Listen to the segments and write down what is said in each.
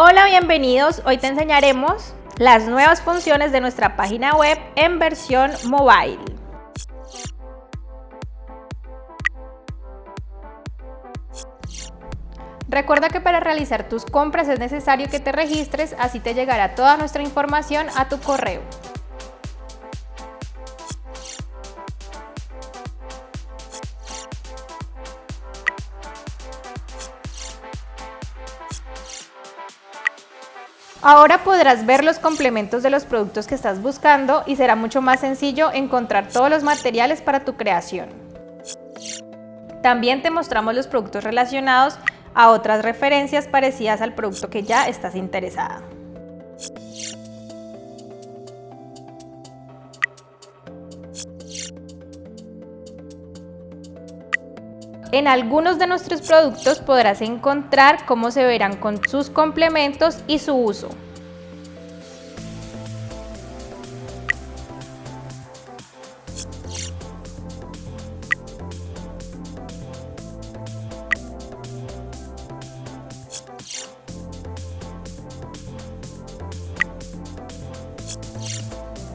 Hola, bienvenidos. Hoy te enseñaremos las nuevas funciones de nuestra página web en versión mobile. Recuerda que para realizar tus compras es necesario que te registres, así te llegará toda nuestra información a tu correo. Ahora podrás ver los complementos de los productos que estás buscando y será mucho más sencillo encontrar todos los materiales para tu creación. También te mostramos los productos relacionados a otras referencias parecidas al producto que ya estás interesada. En algunos de nuestros productos podrás encontrar cómo se verán con sus complementos y su uso.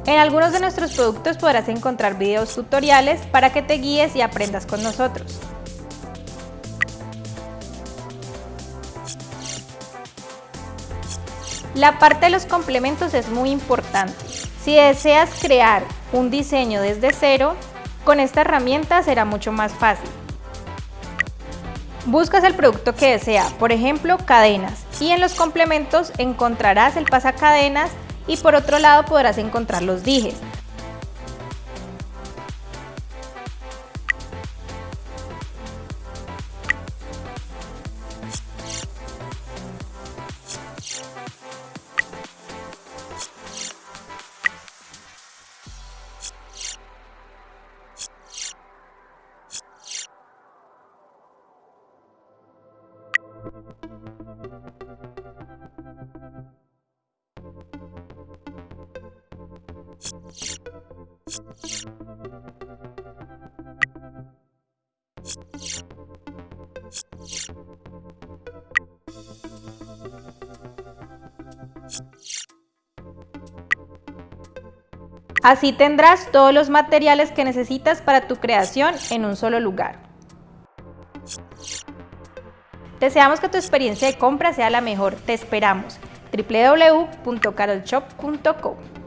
En algunos de nuestros productos podrás encontrar videos tutoriales para que te guíes y aprendas con nosotros. La parte de los complementos es muy importante. Si deseas crear un diseño desde cero, con esta herramienta será mucho más fácil. Buscas el producto que desea, por ejemplo, cadenas, y en los complementos encontrarás el pasacadenas y por otro lado podrás encontrar los dijes. Así tendrás todos los materiales que necesitas para tu creación en un solo lugar. Deseamos que tu experiencia de compra sea la mejor. Te esperamos. www.carolshop.com